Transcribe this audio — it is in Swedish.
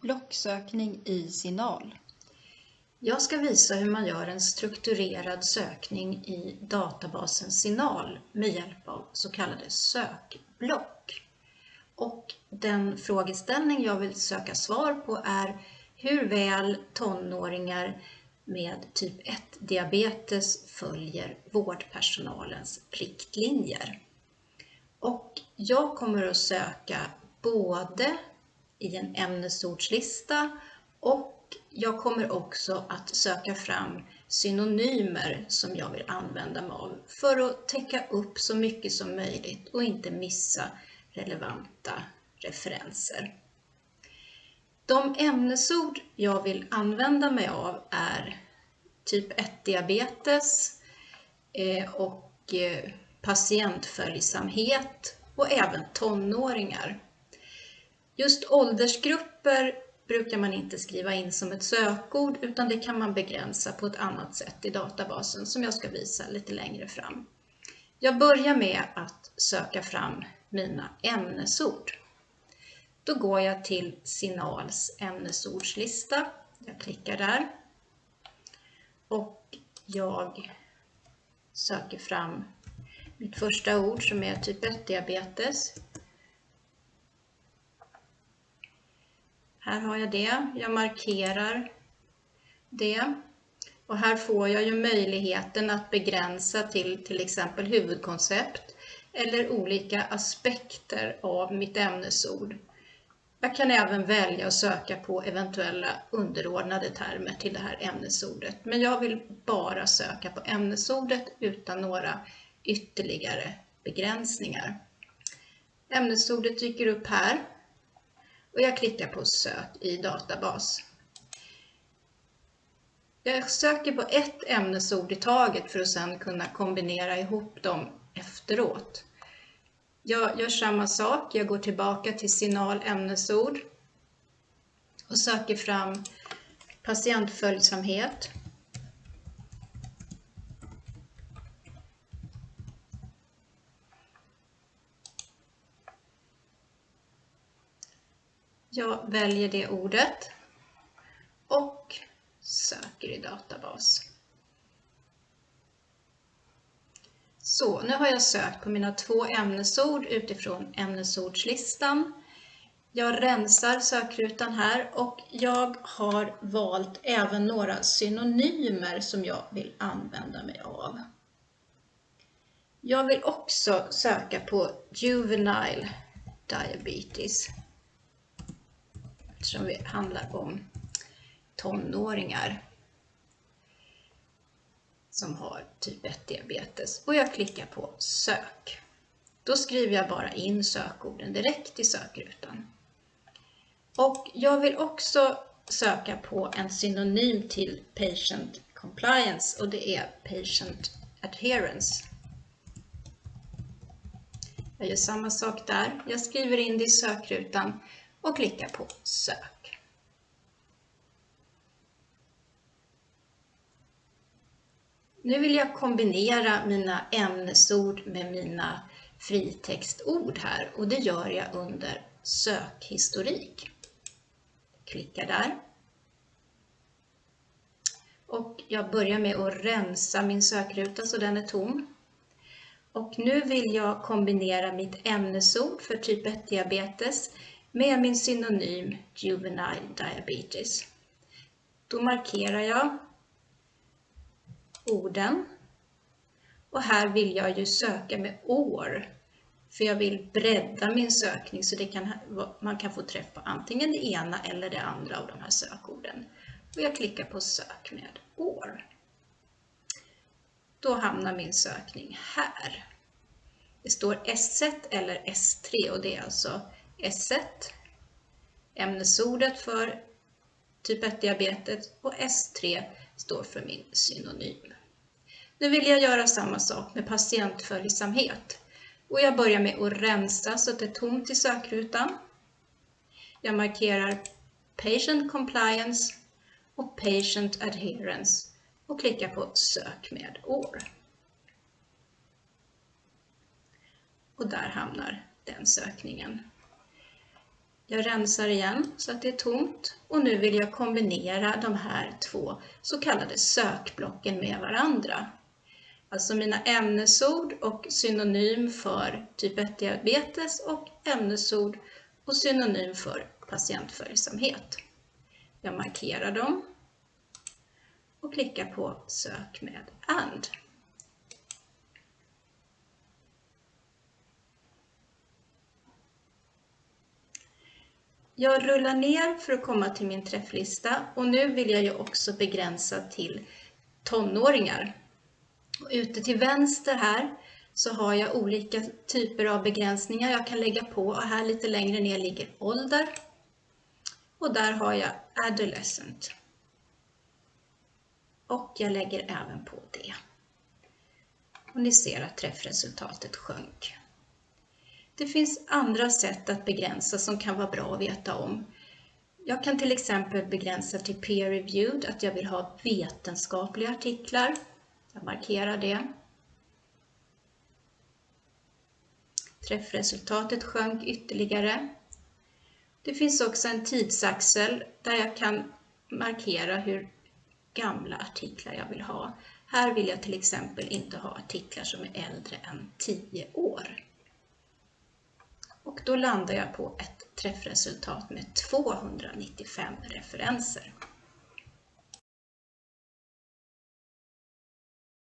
Blocksökning i Signal. Jag ska visa hur man gör en strukturerad sökning i databasen Signal med hjälp av så kallade sökblock. Och den frågeställning jag vill söka svar på är hur väl tonåringar med typ 1-diabetes följer vårdpersonalens riktlinjer. Och jag kommer att söka både i en ämnesordslista och jag kommer också att söka fram synonymer som jag vill använda mig av för att täcka upp så mycket som möjligt och inte missa relevanta referenser. De ämnesord jag vill använda mig av är typ 1-diabetes eh, och eh, patientföljsamhet och även tonåringar. Just åldersgrupper brukar man inte skriva in som ett sökord utan det kan man begränsa på ett annat sätt i databasen som jag ska visa lite längre fram. Jag börjar med att söka fram mina ämnesord. Då går jag till Signals ämnesordslista. Jag klickar där och jag söker fram mitt första ord som är typ 1-diabetes. Här har jag det. Jag markerar det. Och här får jag ju möjligheten att begränsa till till exempel huvudkoncept eller olika aspekter av mitt ämnesord. Jag kan även välja att söka på eventuella underordnade termer till det här ämnesordet, men jag vill bara söka på ämnesordet utan några ytterligare begränsningar. Ämnesordet dyker upp här och jag klickar på sök i databas. Jag söker på ett ämnesord i taget för att sedan kunna kombinera ihop dem efteråt. Jag gör samma sak, jag går tillbaka till signal ämnesord och söker fram patientföljsamhet. Jag väljer det ordet och söker i databas. Så, nu har jag sökt på mina två ämnesord utifrån ämnesordslistan. Jag rensar sökrutan här och jag har valt även några synonymer som jag vill använda mig av. Jag vill också söka på juvenile diabetes eftersom det handlar om tonåringar som har typ 1-diabetes och jag klickar på sök. Då skriver jag bara in sökorden direkt i sökrutan. Och jag vill också söka på en synonym till patient compliance och det är patient adherence. Jag gör samma sak där. Jag skriver in det i sökrutan och klickar på sök. Nu vill jag kombinera mina ämnesord med mina fritextord här och det gör jag under sökhistorik. Klickar där. Och jag börjar med att rensa min sökruta så den är tom. Och nu vill jag kombinera mitt ämnesord för typ 1-diabetes med min synonym Juvenile Diabetes. Då markerar jag orden. Och här vill jag ju söka med år. För jag vill bredda min sökning så det kan, man kan få träff på antingen det ena eller det andra av de här sökorden. Och jag klickar på sök med år. Då hamnar min sökning här. Det står S1 eller S3 och det är alltså S1, ämnesordet för typ 1-diabetes och S3 står för min synonym. Nu vill jag göra samma sak med patientföljsamhet och jag börjar med att rensa så att det är tomt i sökrutan. Jag markerar Patient Compliance och Patient Adherence och klickar på Sök med år. Och där hamnar den sökningen. Jag rensar igen så att det är tomt och nu vill jag kombinera de här två så kallade sökblocken med varandra. Alltså mina ämnesord och synonym för typ 1-diabetes och ämnesord och synonym för patientföljsamhet. Jag markerar dem och klickar på Sök med AND. Jag rullar ner för att komma till min träfflista och nu vill jag ju också begränsa till tonåringar. ute till vänster här så har jag olika typer av begränsningar jag kan lägga på och här lite längre ner ligger ålder. Och där har jag adolescent. Och jag lägger även på det. Och ni ser att träffresultatet sjönk. Det finns andra sätt att begränsa som kan vara bra att veta om. Jag kan till exempel begränsa till peer-reviewed, att jag vill ha vetenskapliga artiklar. Jag markerar det. Träffresultatet sjönk ytterligare. Det finns också en tidsaxel där jag kan markera hur gamla artiklar jag vill ha. Här vill jag till exempel inte ha artiklar som är äldre än 10 år. Och då landar jag på ett träffresultat med 295 referenser.